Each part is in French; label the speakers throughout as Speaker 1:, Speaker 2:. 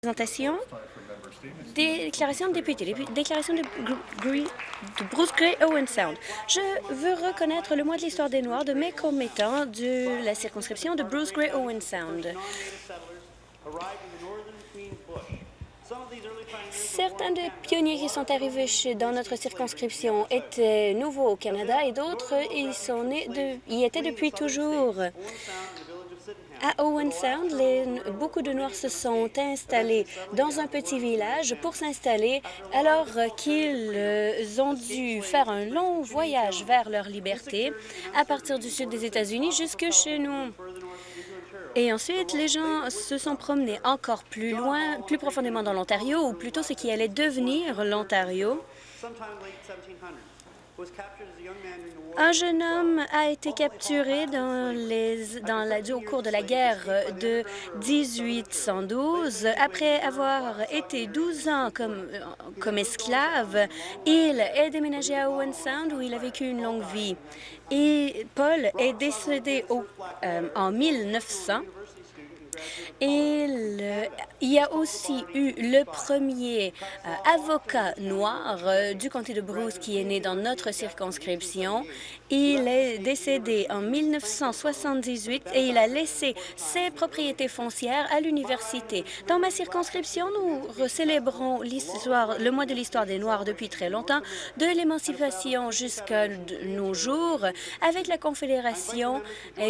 Speaker 1: Présentation. Déclaration de député. Déclaration de, Bruce Gray Owen Sound. Je veux reconnaître le mois de l'histoire des Noirs de mes commettants de la circonscription de Bruce Gray Owen Sound. Certains des pionniers qui sont arrivés dans notre circonscription étaient nouveaux au Canada et d'autres y, y étaient depuis toujours. À Owen Sound, beaucoup de Noirs se sont installés dans un petit village pour s'installer alors qu'ils euh, ont dû faire un long voyage vers leur liberté à partir du sud des États-Unis jusque chez nous. Et ensuite, les gens se sont promenés encore plus loin, plus profondément dans l'Ontario, ou plutôt ce qui allait devenir l'Ontario. Un jeune homme a été capturé dans les, dans la, au cours de la guerre de 1812. Après avoir été 12 ans comme, comme esclave, il est déménagé à Owen Sound où il a vécu une longue vie. Et Paul est décédé au, euh, en 1900 il y a aussi eu le premier euh, avocat noir euh, du comté de Bruce qui est né dans notre circonscription. Il est décédé en 1978 et il a laissé ses propriétés foncières à l'université. Dans ma circonscription, nous célébrons le mois de l'histoire des Noirs depuis très longtemps, de l'émancipation jusqu'à nos jours, avec la Confédération.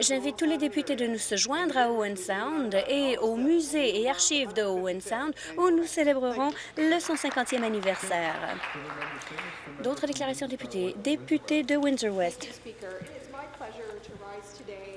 Speaker 1: J'invite tous les députés de nous se joindre à Owen Sound et au musée et archives de Owen Sound où nous célébrerons le 150e anniversaire. D'autres déclarations députés. Député de Windsor-West. Mr. Speaker, it is my pleasure to rise today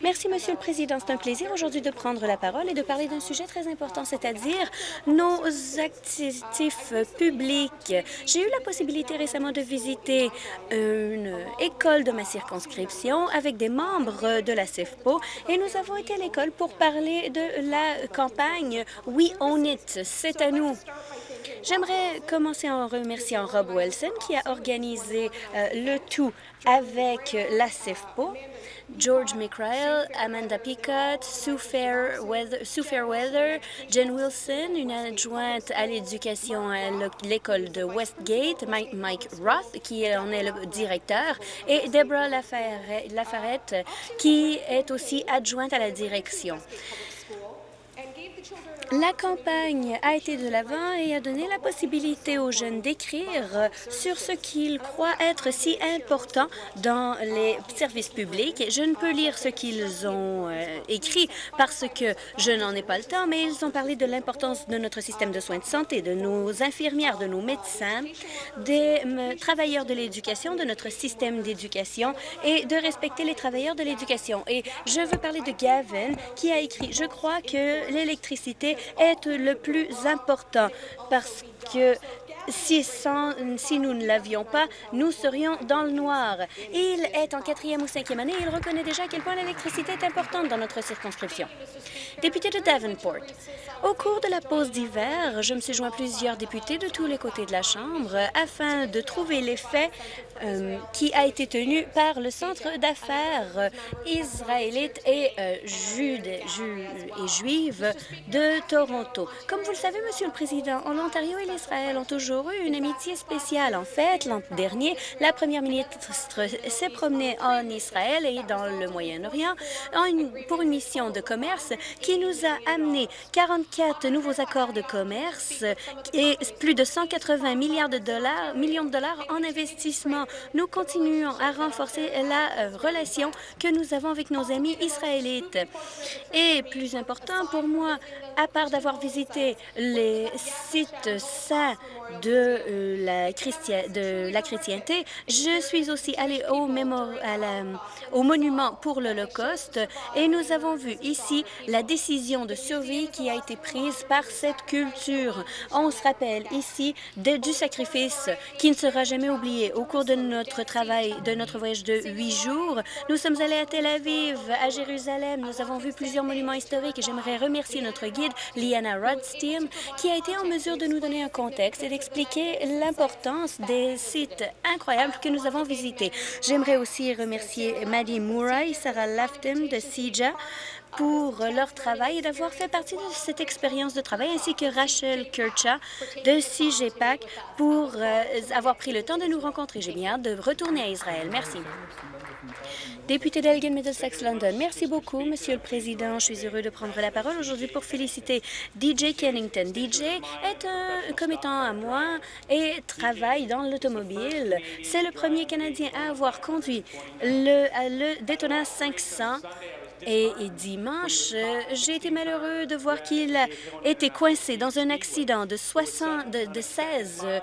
Speaker 1: Merci, Monsieur le Président. C'est un plaisir aujourd'hui de prendre la parole et de parler d'un sujet très important, c'est-à-dire nos actifs publics. J'ai eu la possibilité récemment de visiter une école de ma circonscription avec des membres de la CEFPO et nous avons été à l'école pour parler de la campagne « We Own It ». C'est à nous. J'aimerais commencer en remerciant Rob Wilson qui a organisé euh, le tout avec la CEFPO. George McRae, Amanda Picott, Sue Fairweather, Jen Wilson, une adjointe à l'éducation à l'école de Westgate, Mike, Roth, qui en est le directeur, et Deborah Lafarette, qui est aussi adjointe à la direction. La campagne a été de l'avant et a donné la possibilité aux jeunes d'écrire sur ce qu'ils croient être si important dans les services publics. Je ne peux lire ce qu'ils ont euh, écrit parce que je n'en ai pas le temps, mais ils ont parlé de l'importance de notre système de soins de santé, de nos infirmières, de nos médecins, des travailleurs de l'éducation, de notre système d'éducation et de respecter les travailleurs de l'éducation. Et je veux parler de Gavin qui a écrit « Je crois que l'électricité est le plus important parce que si, si nous ne l'avions pas, nous serions dans le noir. Il est en quatrième ou cinquième année et il reconnaît déjà à quel point l'électricité est importante dans notre circonscription. Député de Davenport, au cours de la pause d'hiver, je me suis joint à plusieurs députés de tous les côtés de la Chambre afin de trouver l'effet euh, qui a été tenu par le Centre d'affaires israélite et, euh, et juive de Toronto. Comme vous le savez, Monsieur le Président, l'Ontario et l'Israël ont toujours eu une amitié spéciale. En fait, l'an dernier, la première ministre s'est promenée en Israël et dans le Moyen-Orient pour une mission de commerce qui nous a amené 44 nouveaux accords de commerce et plus de 180 milliards de dollars, millions de dollars en investissement nous continuons à renforcer la euh, relation que nous avons avec nos amis israélites. Et plus important pour moi, à d'avoir visité les sites saints de, euh, la, de la chrétienté, je suis aussi allée au, au monument pour l'Holocauste et nous avons vu ici la décision de survie qui a été prise par cette culture. On se rappelle ici du sacrifice qui ne sera jamais oublié au cours de notre travail, de notre voyage de huit jours. Nous sommes allés à Tel Aviv, à Jérusalem. Nous avons vu plusieurs monuments historiques et j'aimerais remercier notre guide Liana Rodstein, qui a été en mesure de nous donner un contexte et d'expliquer l'importance des sites incroyables que nous avons visités. J'aimerais aussi remercier Maddie Murray Sarah Lafton de CIJA pour leur travail et d'avoir fait partie de cette expérience de travail, ainsi que Rachel Kircha de CIGEPAC pour euh, avoir pris le temps de nous rencontrer. J'ai bien hâte de retourner à Israël. Merci. Député d'Elgin Middlesex London, merci beaucoup, Monsieur le Président. Je suis heureux de prendre la parole aujourd'hui pour féliciter DJ Kennington. DJ est un commettant à moi et travaille dans l'automobile. C'est le premier Canadien à avoir conduit le, le Daytona 500 et, dimanche, euh, j'ai été malheureux de voir qu'il été coincé dans un accident de, 60, de, 16, euh,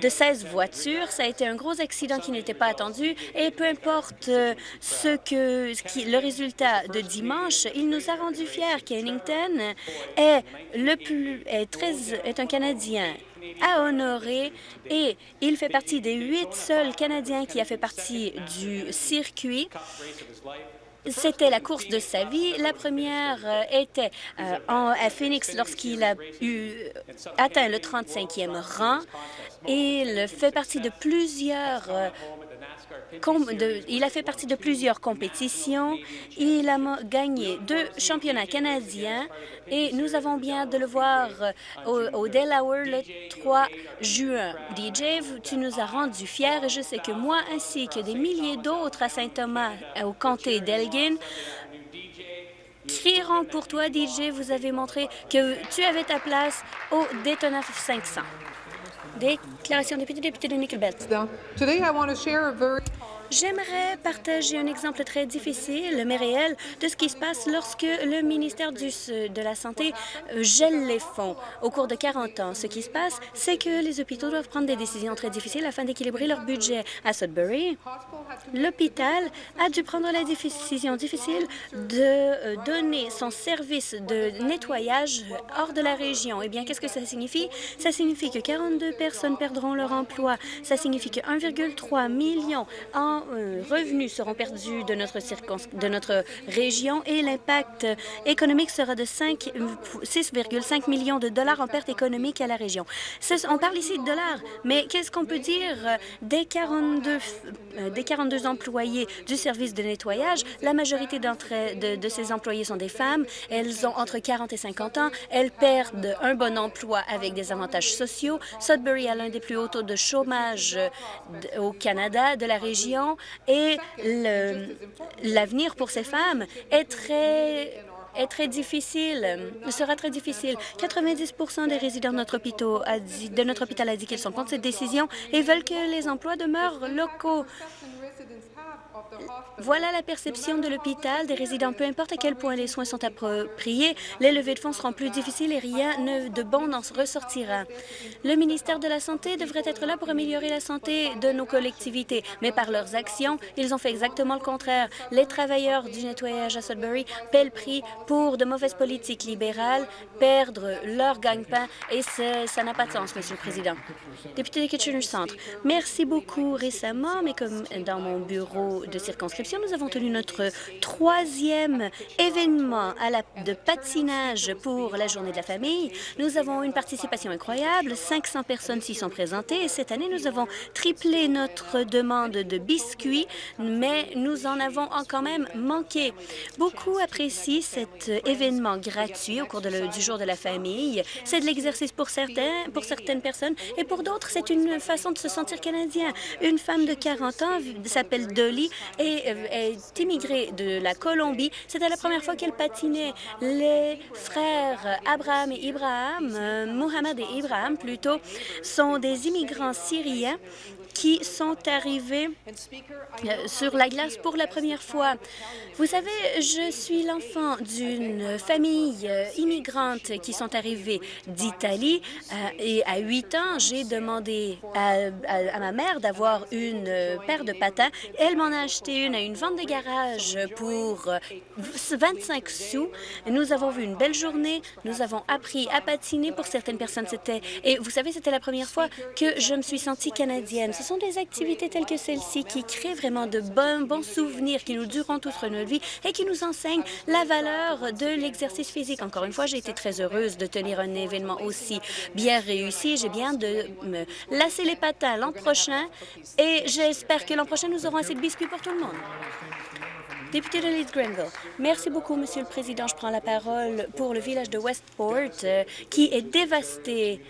Speaker 1: de 16 voitures. Ça a été un gros accident qui n'était pas attendu. Et peu importe euh, ce que le résultat de dimanche, il nous a rendu fiers. Kennington est, le plus, est un Canadien à honorer et il fait partie des huit seuls Canadiens qui a fait partie du circuit c'était la course de sa vie. La première euh, était euh, à Phoenix lorsqu'il a eu atteint le 35e rang. Il fait partie de plusieurs euh, il a fait partie de plusieurs compétitions. Il a gagné deux championnats canadiens et nous avons bien de le voir euh, au, Delaware le 3 juin. DJ, tu nous as rendus fiers et je sais que moi ainsi que des milliers d'autres à Saint-Thomas, au comté d'Elgin, crieront pour toi, DJ. Vous avez montré que tu avais ta place au Daytona 500. Déclaration député, député de Nickelbelt. J'aimerais partager un exemple très difficile, mais réel, de ce qui se passe lorsque le ministère de la Santé euh, gèle les fonds. Au cours de 40 ans, ce qui se passe, c'est que les hôpitaux doivent prendre des décisions très difficiles afin d'équilibrer leur budget. À Sudbury, l'hôpital a dû prendre la décision difficile de euh, donner son service de nettoyage hors de la région. Eh bien, qu'est-ce que ça signifie? Ça signifie que 42 personnes perdront leur emploi. Ça signifie que 1,3 million en euh, revenus seront perdus de notre, de notre région et l'impact économique sera de 6,5 millions de dollars en perte économique à la région. On parle ici de dollars, mais qu'est-ce qu'on peut dire des 42, euh, des 42 employés du service de nettoyage? La majorité de ces employés sont des femmes. Elles ont entre 40 et 50 ans. Elles perdent un bon emploi avec des avantages sociaux. Sudbury a l'un des plus hauts taux de chômage au Canada, de la région et l'avenir pour ces femmes est très est très difficile, sera très difficile. 90% des résidents de notre, hôpital a dit, de notre hôpital a dit qu'ils sont contre cette décision et veulent que les emplois demeurent locaux. Voilà la perception de l'hôpital des résidents. Peu importe à quel point les soins sont appropriés, les levées de fonds seront plus difficiles et rien de bon n'en ressortira. Le ministère de la Santé devrait être là pour améliorer la santé de nos collectivités, mais par leurs actions, ils ont fait exactement le contraire. Les travailleurs du nettoyage à Sudbury paient le prix pour de mauvaises politiques libérales, perdre leur gagne-pain, et ça n'a pas de sens, Monsieur le Président. Député de Kitchener Centre, merci beaucoup récemment, mais comme dans mon bureau de circonscription, nous avons tenu notre troisième événement de patinage pour la Journée de la famille. Nous avons une participation incroyable. 500 personnes s'y sont présentées et cette année, nous avons triplé notre demande de biscuits, mais nous en avons quand même manqué. Beaucoup apprécient cet événement gratuit au cours du Jour de la famille. C'est de l'exercice pour, certains, pour certaines personnes et pour d'autres, c'est une façon de se sentir canadien. Une femme de 40 ans s'appelle Dolly et euh, est immigrée de la Colombie. C'était la première fois qu'elle patinait. Les frères Abraham et Ibrahim, euh, et Ibrahim plutôt, sont des immigrants syriens qui sont arrivés euh, sur la glace pour la première fois. Vous savez, je suis l'enfant d'une famille euh, immigrante qui sont arrivés d'Italie euh, et à 8 ans, j'ai demandé à, ma mère d'avoir une paire de patins. Elle m'en a acheté une à une vente de garage pour 25 sous. Nous avons vu une belle journée. Nous avons appris à patiner. Pour certaines personnes. Et vous savez, c'était la première fois que je me suis sentie canadienne. Sont des activités telles que celle-ci qui créent vraiment de bons, bons souvenirs qui nous dureront toute notre vie et qui nous enseignent la valeur de l'exercice physique. Encore une fois, j'ai été très heureuse de tenir un événement aussi bien réussi. J'ai bien de me lasser les patins l'an prochain et j'espère que l'an prochain, nous aurons assez de biscuits pour tout le monde. Député de Leeds Grenville. Merci beaucoup, Monsieur le Président. Je prends la parole pour le village de Westport, euh, qui est dévasté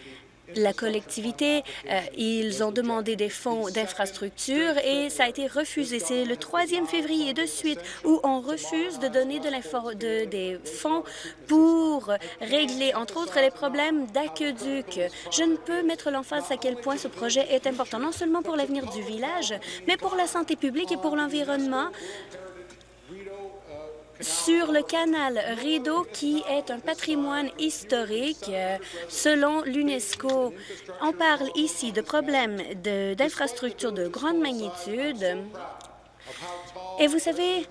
Speaker 1: la collectivité, euh, ils ont demandé des fonds d'infrastructure et ça a été refusé. C'est le 3e février de suite où on refuse de donner de de, des fonds pour régler, entre autres, les problèmes d'aqueduc. Je ne peux mettre l'emphase à quel point ce projet est important, non seulement pour l'avenir du village, mais pour la santé publique et pour l'environnement sur le canal Rideau, qui est un patrimoine historique euh, selon l'UNESCO. On parle ici de problèmes d'infrastructures de, grande magnitude. Et vous savez,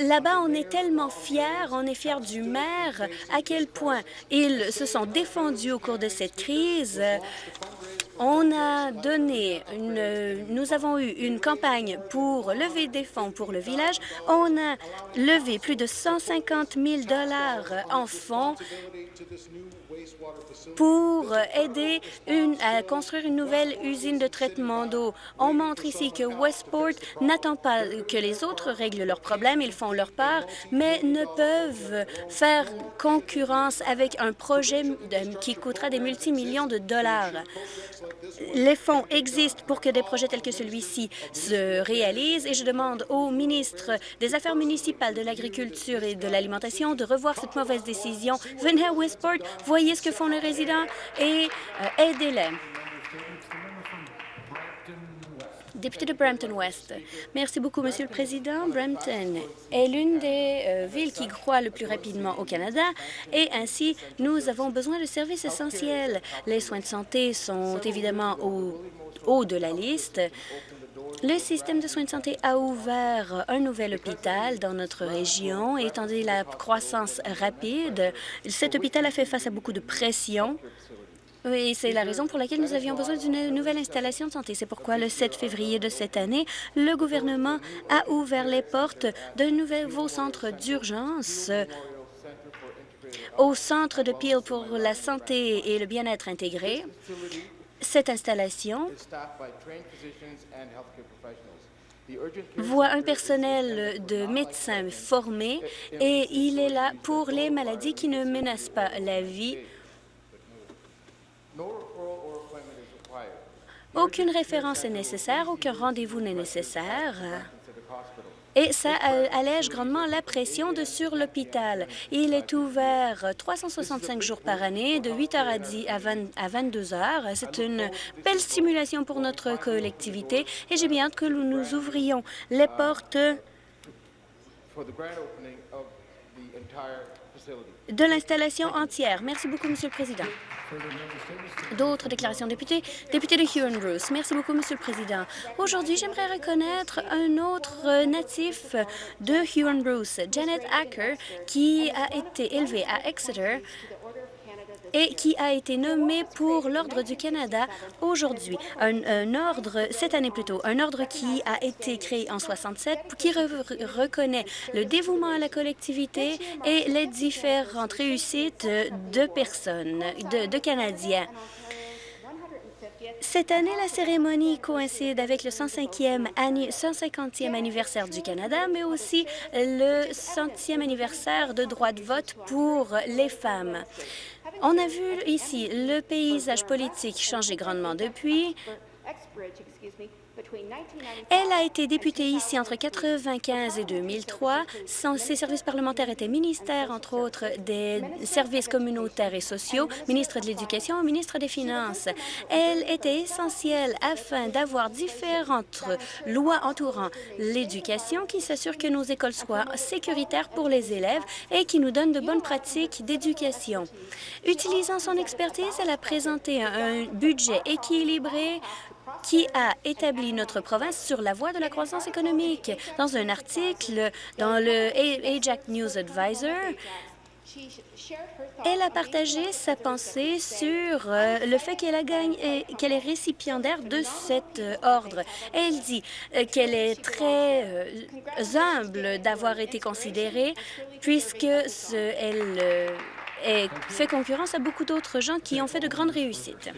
Speaker 1: Là-bas, on est tellement fiers, on est fiers du maire, à quel point ils se sont défendus au cours de cette crise. On a donné, une, nous avons eu une campagne pour lever des fonds pour le village. On a levé plus de 150 000 en fonds pour aider à construire une nouvelle usine de traitement d'eau. On montre ici que Westport n'attend pas que les autres règlent leurs problèmes, ils font leur part, mais ne peuvent faire concurrence avec un projet qui coûtera des multimillions de dollars. Les fonds existent pour que des projets tels que celui-ci se réalisent et je demande au ministre des Affaires municipales, de l'Agriculture et de l'Alimentation de revoir cette mauvaise décision. Venez à Westport, voyez ce que font les résidents et euh, aidez-les. Député de Brampton West. Merci beaucoup, Monsieur le Président. Brampton est l'une des euh, villes qui croît le plus rapidement au Canada et ainsi, nous avons besoin de services essentiels. Les soins de santé sont évidemment au haut de la liste. Le système de soins de santé a ouvert un nouvel hôpital dans notre région. Étant donné la croissance rapide, cet hôpital a fait face à beaucoup de pression oui, c'est la raison pour laquelle nous avions besoin d'une nouvelle installation de santé. C'est pourquoi, le 7 février de cette année, le gouvernement a ouvert les portes d'un nouveau centre d'urgence au Centre de Peel pour la santé et le bien-être intégré. Cette installation voit un personnel de médecins formés et il est là pour les maladies qui ne menacent pas la vie. Aucune référence est nécessaire, aucun rendez-vous n'est nécessaire. Et ça allège grandement la pression de sur l'hôpital. Il est ouvert 365 jours par année, de 8 heures à, 10, à, 22 heures. C'est une belle stimulation pour notre collectivité et j'ai bien hâte que nous ouvrions les portes de l'installation entière. Merci beaucoup, Monsieur le Président. D'autres déclarations députés. Député de Huron-Bruce. Merci beaucoup, Monsieur le Président. Aujourd'hui, j'aimerais reconnaître un autre natif de Huron-Bruce, Janet Acker, qui a été élevée à Exeter et qui a été nommé pour l'Ordre du Canada aujourd'hui. Un, ordre, cette année plutôt, un ordre qui a été créé en 67, qui reconnaît le dévouement à la collectivité et les différentes réussites de personnes, de Canadiens. Cette année, la cérémonie coïncide avec le 105e 150e anniversaire du Canada, mais aussi le 100e anniversaire de droit de vote pour les femmes. On a vu ici le paysage politique changer grandement depuis. Elle a été députée ici entre 1995 et 2003. ses services parlementaires étaient ministères, entre autres, des services communautaires et sociaux, ministre de l'Éducation, ministre des Finances. Elle était essentielle afin d'avoir différentes lois entourant l'éducation qui s'assurent que nos écoles soient sécuritaires pour les élèves et qui nous donnent de bonnes pratiques d'éducation. Utilisant son expertise, elle a présenté un budget équilibré qui a établi notre province sur la voie de la croissance économique. Dans un article dans le Ajax News Advisor, Elle a partagé sa pensée sur euh, le fait gagné, qu'elle est récipiendaire de cet euh, ordre. Elle dit euh, qu'elle est très humble d'avoir été considérée puisque elle fait concurrence à beaucoup d'autres gens qui ont fait de grandes réussites.